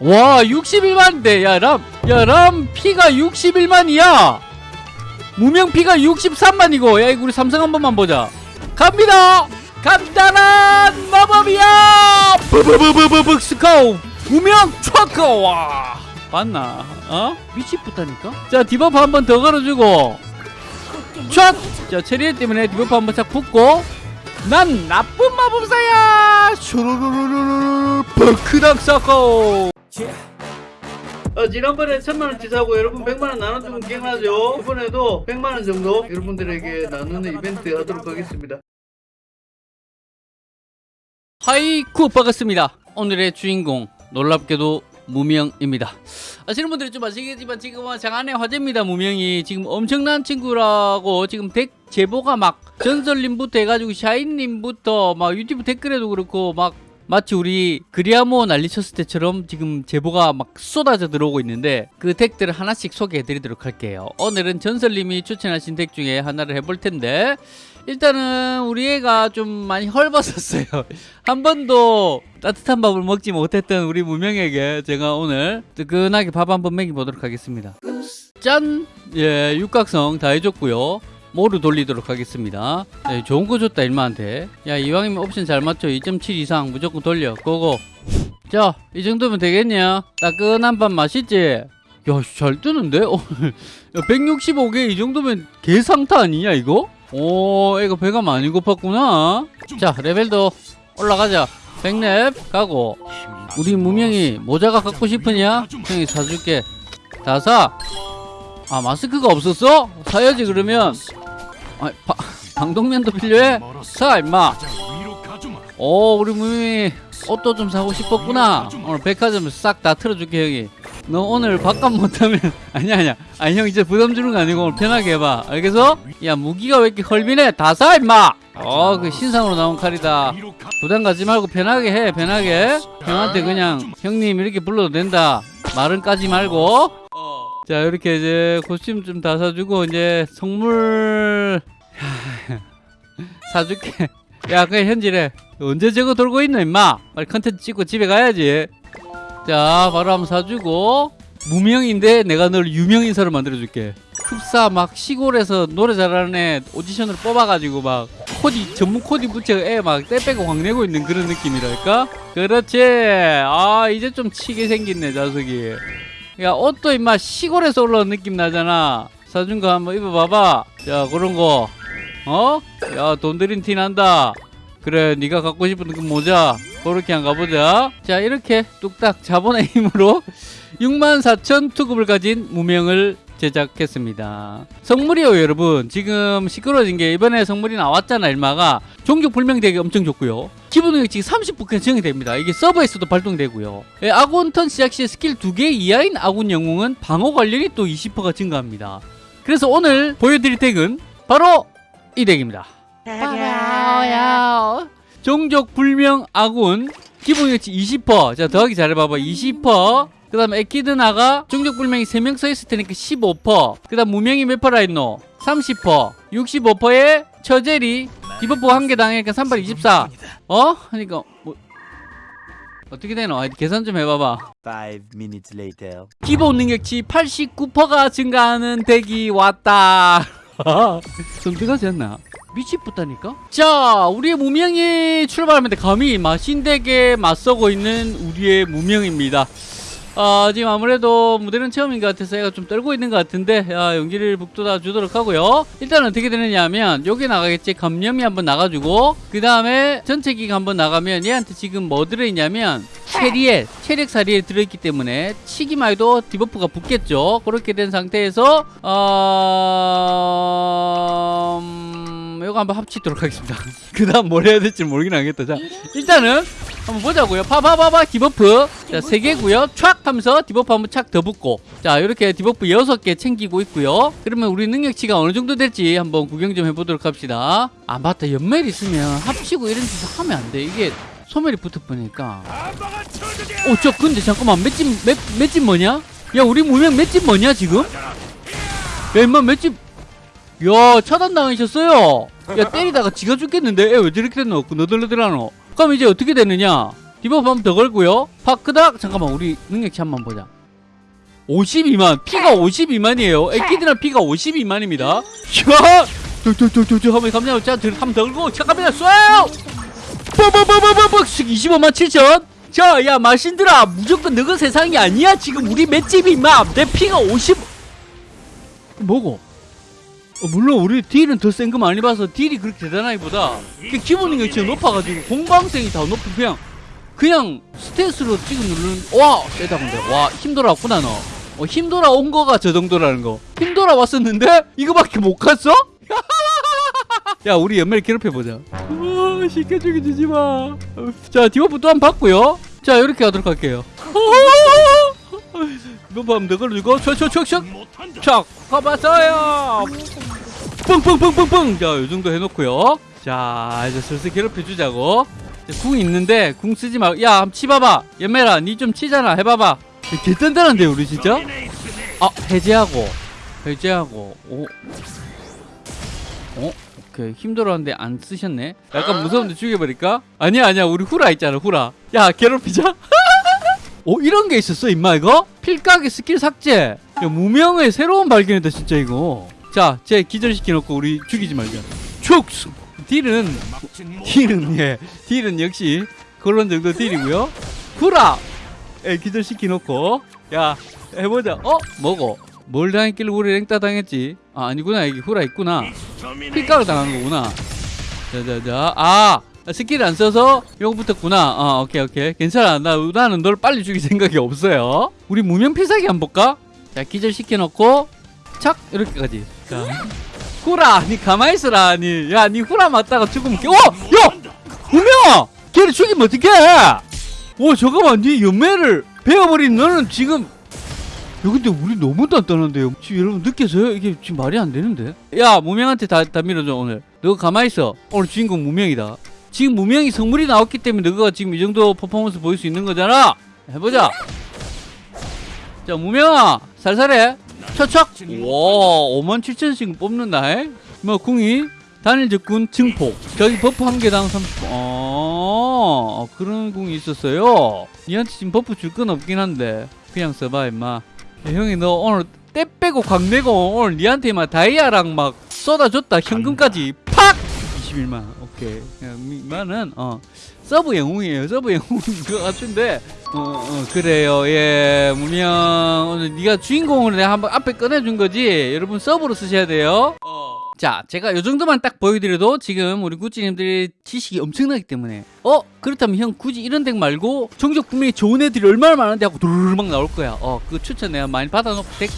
와 61만인데 야람 야람 피가 61만이야. 무명 피가 63만이고 야 이거 우리 삼성 한 번만 보자. 갑니다. 간단한 마법이야. 스카우. 무명 초코. 와 봤나? 어? 미치겠다니까? 자 디버프 한 번 더 걸어주고. 촥! 자 체리엘 때문에 디버프 한번싹 붙고. 난 나쁜 마법사야. 슈루루루루루 버크닥 사코 어, 지난번에 천만원치 사고 여러분 백만원 나눠주면 기억나죠? 이번에도 백만원 정도 여러분들에게 나누는 이벤트 하도록 하겠습니다. 하이쿠 반갑습니다. 오늘의 주인공 놀랍게도 무명입니다. 아시는 분들이 좀 아시겠지만 지금은 장안의 화제입니다 무명이. 지금 엄청난 친구라고 지금 덱 제보가 막 전설님부터 해가지고 샤인님부터 막 유튜브 댓글에도 그렇고 막 마치 우리 그리아모 난리쳤을 때처럼 지금 제보가 막 쏟아져 들어오고 있는데 그 덱들을 하나씩 소개해 드리도록 할게요. 오늘은 전설님이 추천하신 덱 중에 하나를 해볼 텐데 일단은 우리 애가 좀 많이 헐벗었어요. 한 번도 따뜻한 밥을 먹지 못했던 우리 무명에게 제가 오늘 뜨끈하게 밥 한 번 먹여보도록 하겠습니다. 짠! 예, 육각성 다 해줬고요 모루 돌리도록 하겠습니다. 네, 좋은 거 줬다 일마한테. 야 이왕이면 옵션 잘 맞춰. 2.7 이상 무조건 돌려. 고고. 자이 정도면 되겠냐? 따끈한 밥 맛있지? 야잘 뜨는데? 어, 야, 165개 이 정도면 개상타 아니냐 이거? 오 이거 배가 많이 고팠구나. 자 레벨도 올라가자. 백랩 가고. 우리 무명이 모자가 갖고 싶으냐? 형이 사줄게. 다사. 아 마스크가 없었어? 사야지 그러면 아, 바, 방독면도 필요해? 사 임마. 오 우리 무명이 옷도 좀 사고 싶었구나. 오늘 백화점 싹 다 틀어줄게 형이. 너 오늘 밥값 못하면 아니야 아니야. 아니 형 이제 부담 주는 거 아니고 오늘 편하게 해봐. 알겠어? 야 무기가 왜 이렇게 헐비네 다 사 임마! 어그 신상으로 나온 칼이다. 부담 가지 말고 편하게 해 편하게. 형한테 그냥 형님 이렇게 불러도 된다. 말은 까지 말고 자 이렇게 이제 코스튬 좀다 사주고 이제 선물 사줄게. 야 그냥 현질해 언제 저거 돌고 있노 임마? 빨리 컨텐츠 찍고 집에 가야지. 자 바로 한번 사주고. 무명인데 내가 널 유명 인사로 만들어줄게. 흡사 막 시골에서 노래 잘하는 애 오디션으로 뽑아가지고 막 코디 전문 코디 붙여 애막 떼빼고 광내고 있는 그런 느낌이랄까? 그렇지. 아 이제 좀 치게 생겼네 자석이 야 옷도 임마 시골에서 올라온 느낌 나잖아. 사준 거 한번 입어봐봐. 자 그런 거. 어? 야 돈 들인 티 난다. 그래 네가 갖고 싶은 그 모자. 그렇게 한 가보자. 자 이렇게 뚝딱 자본의 힘으로 64,000 투급을 가진 무명을 제작했습니다. 성물이요 여러분. 지금 시끄러워진 게 이번에 성물이 나왔잖아 일마가. 종족 불명되기 엄청 좋고요. 기본 능력 지금 30% 증이 됩니다. 이게 서버에서도 발동되고요. 예, 아군 턴 시작 시 스킬 2개 이하인 아군 영웅은 방어 관련이 또 20%가 증가합니다. 그래서 오늘 보여드릴 deck은 바로 이 deck입니다. 종족 불명 아군 기본 능력치 20%자 더하기 잘해봐봐. 20% 그 다음에 에키드나가 종족 불명이 3명 써있을 테니까 15%그 다음 무명이 몇 퍼라 있노 30% 65%에 체리엘 debuff 한 개 당하니까 3발 24 어? 하니까 뭐 어떻게 되노? 아, 계산 좀 해봐봐 Five minutes later. 기본 능력치 89%가 증가하는 deck이 왔다 선택하지 않나? 미치겠다니까? 자 우리의 무명이 출발하면 감히 마신deck에 맞서고 있는 우리의 무명입니다 아 지금 아무래도 무대는 처음인 것 같아서 얘가 좀 떨고 있는 것 같은데 야, 용기를 북돋아 주도록 하고요. 일단 어떻게 되느냐 하면 여기 나가겠지. 감염이 한번 나가주고 그 다음에 전체기가 한번 나가면 얘한테 지금 뭐 들어있냐면 체리엘 체력 사리에 들어있기 때문에 치기만 해도 debuff가 붙겠죠. 그렇게 된 상태에서 어... 음... 이거 한번 합치도록 하겠습니다. 그 다음 뭘 해야 될지 모르긴 하겠다. 자 일단은 한번 보자고요. 파파파파 debuff. 자 3개고요. 촥 하면서 debuff 한번 착 더 붙고. 자 이렇게 debuff 6개 챙기고 있고요. 그러면 우리 능력치가 어느 정도 될지 한번 구경 좀 해보도록 합시다. 아 맞다. 연멜 있으면 합치고 이런 짓 하면 안 돼. 이게 소멸이 붙어보니까 어저 근데 잠깐만. 맷집 맷, 맷집 뭐냐? 야 우리 무명 맷집 뭐냐 지금? 야 임마 맷집. 야 차단당하셨어요. 야 때리다가 지가 죽겠는데? 애 왜 저렇게 됐노? 그 너덜너덜하노 그럼 이제 어떻게 되느냐? debuff 한번 더 걸고요. 파크닥! 잠깐만 우리 능력치 한번 보자. 52만. 피가 52만이에요. 애기들은 피가 52만입니다. 야 뚝뚝뚝뚝 한번 자 한번 더 걸고 잠깐만요 쏴요! 뽀뽀뽀뽀뽀뽀! 25만 7천. 자 야 마신들아 무조건 너가 세상이 아니야 지금. 우리 맷집이 임마. 내 피가 50 뭐고 어, 물론 우리 deal은 더 센 거 많이 봐서 deal이 그렇게 대단하기보다 그 기본 능력치가 높아가지고 공방성이 더 높은 그냥 그냥 stat으로 찍어 누르는 와 세다 근데. 와 힘 돌아왔구나 너. 어, 힘 돌아온 거가 저 정도라는 거. 힘 돌아왔었는데? 이거밖에 못 갔어? 야 우리 연매 괴롭혀보자. 어, 쉽게 죽여주지 마자 debuff 또한 받고요. 자 이렇게 하도록 할게요 더 걸어주고 촥촥촥촥 촥 가봤어요. 뻥뻥뻥뻥뻥 자 요정도 해놓고요. 자 이제 슬슬 괴롭혀주자고. 궁 있는데 궁 쓰지 말고 야 치봐봐. 연매라 니 좀 치잖아. 해봐봐. 개 단단한데 우리 진짜? 아 해제하고. 해제하고. 오. 어? 오케이. 힘들었는데 안 쓰셨네. 약간 무서운데 죽여버릴까? 아니야 아니야. 우리 후라 있잖아 후라. 야 괴롭히자 오 이런 게 있었어 임마 이거? 필각의 스킬 삭제. 야 무명의 새로운 발견이다 진짜 이거. 자쟤 기절시켜놓고 우리 죽이지 말자. 축 딜은 딜은 예 딜은 역시 그런 정도 딜이고요. 후라! 예 기절시켜놓고. 야 해보자. 어? 뭐고? 뭘 당했길래 우리 랭따 당했지? 아 아니구나 여기 후라 있구나. 필각을 당한 거구나. 자자자 아 스킬 안 써서 요거 붙었구나. 어 오케이 오케이. 괜찮아. 나, 나는 널 빨리 죽일 생각이 없어요. 우리 무명 필살기 한번 볼까? 자 기절시켜 놓고 착! 이렇게까지. 자. 후라! 니 가만히 있어라 니야니 후라 맞다가 죽으면 개- 어! 야! 무명아! 걔를 죽이면 어떡해? 오 잠깐만. 니 연매를 베어버린 너는 지금 야 근데 우리 너무 단단한데요. 지금 여러분 느껴져요? 이게 지금 말이 안 되는데? 야 무명한테 다, 다 밀어줘 오늘. 너 가만히 있어. 오늘 주인공 무명이다 지금 무명이 성물이 나왔기 때문에 너가 지금 이 정도 퍼포먼스 보일 수 있는 거잖아. 해보자. 자 무명아 살살해. 척척 와 5만 7천씩 뽑는다 해? 뭐 궁이. 단일 적군 증폭. 저기 buff 한 개당 30 어, 그런 궁이 있었어요. 니한테 지금 buff 줄 건 없긴 한데. 그냥 써봐 임마. 야, 형이 너 오늘 때 빼고 광내고 오늘 니한테 막 다이아랑 막 쏟아줬다 현금까지. 팍! 21만 오케이 만은 어 sub 영웅이에요. sub 영웅인 것 같은데. 어, 어 그래요. 예 무명 오늘 네가 주인공으로 내가 한번 앞에 꺼내준 거지? 여러분 sub로 쓰셔야 돼요. 자 제가 요 정도만 딱 보여드려도 지금 우리 구찌님들이 지식이 엄청나기 때문에. 어 그렇다면 형 굳이 이런 deck 말고 정적 분명히 좋은 애들이 얼마나 많은데 하고 두루루루 막 나올 거야. 어 그 추천 내가 많이 받아놓고 deck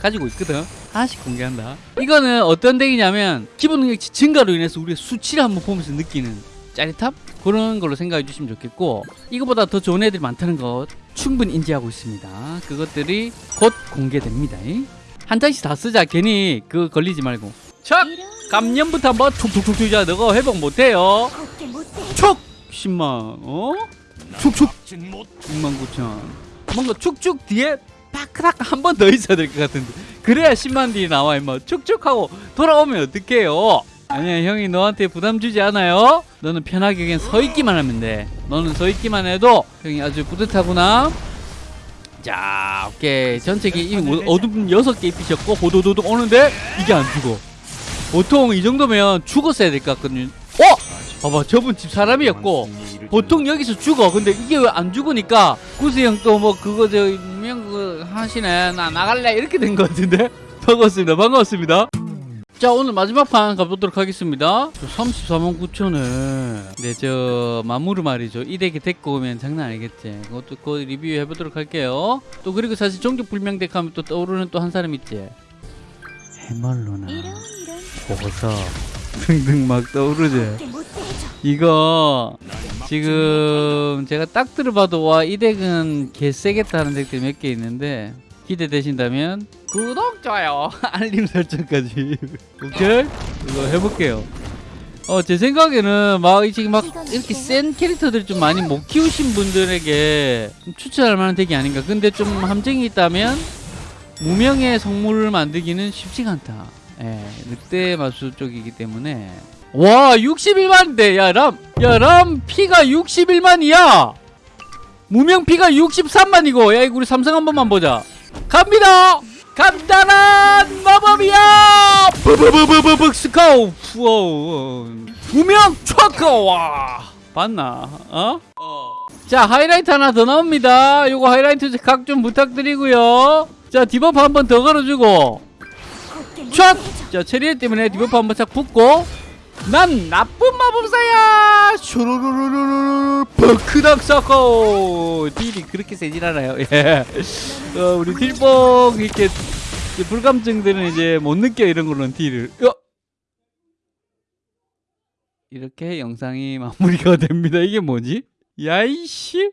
가지고 있거든 하나씩 공개한다. 이거는 어떤 덱이냐면 기본 능력치 증가로 인해서 우리가 수치를 한번 보면서 느끼는 짜릿함? 그런 걸로 생각해 주시면 좋겠고 이거보다 더 좋은 애들이 많다는 것 충분히 인지하고 있습니다. 그것들이 곧 공개됩니다. 한 장씩 다 쓰자. 괜히 그거 걸리지 말고. 척! 감염부터 한번 툭툭툭 튀자. 너가 회복 못해요. 촉! 10만 어? 축축 6만 9천. 뭔가 축축 뒤에 파크락 한 번 더 있어야 될 것 같은데 그래야 10만 뒤에 나와 임마. 축축하고 돌아오면 어떡해요? 아니야 형이 너한테 부담 주지 않아요? 너는 편하게 그냥 서 있기만 하면 돼. 너는 서 있기만 해도 형이 아주 뿌듯하구나. 자 오케이. 전체기 이 어둠 여섯 개 입히셨고 호도도도 오는데 이게 안 죽어. 보통 이 정도면 죽었어야 될 것 같거든요. 어? 봐봐 저분 집 사람이었고 보통 여기서 죽어. 근데 이게 왜 안 죽으니까 구수 형또 뭐 그거 저 하시네 나 나갈래? 이렇게 된 것 같은데? 반갑습니다. 반갑습니다. 자 오늘 마지막 판 가보도록 하겠습니다. 34만 9천을. 네저 마무르 말이죠. 이 덱이 데리고 오면 장난 아니겠지. 그것도 곧 리뷰해 보도록 할게요. 또 그리고 사실 종족 불명 덱 하면 또 떠오르는 또 한 사람 있지. 해멀로나. 보석 등등 막 떠오르지. 이거 지금 제가 딱 들어봐도 와 이 덱은 개세겠다는 덱들 몇 개 있는데 기대되신다면 구독 좋아요 알림 설정까지. 오케이? 이거 해볼게요. 어 제 생각에는 막 이- 지금 막 이렇게 센 캐릭터들 좀 많이 못 키우신 분들에게 좀 추천할 만한 덱이 아닌가. 근데 좀 함정이 있다면 무명의 성물을 만들기는 쉽지가 않다. 예 늑대 마술 쪽이기 때문에 와 61만인데 야람야 람 피가 61만이야. 무명 피가 63만이고 야 이거 우리 삼성 한 번만 보자. 갑니다. 간단한 마법이야. 스카우. 우와 무명 초코 와 봤나? 어? 자 하이라이트 하나 더 나옵니다. 요거 하이라이트 각 좀 부탁드리고요. 자 디버프 한 번 더 걸어주고. 촥! 자. 체리엘 때문에 디버프 한 번 싹 붙고 난 나쁜 마법사야 슈루루루루루 버크닥 사커 딜이 그렇게 세진 않아요 예. 어, 우리 딜뽕 이렇게 불감증들은 이제 못 느껴 이런 거는 딜을 어? 이렇게 영상이 마무리가 됩니다 이게 뭐지? 야이씨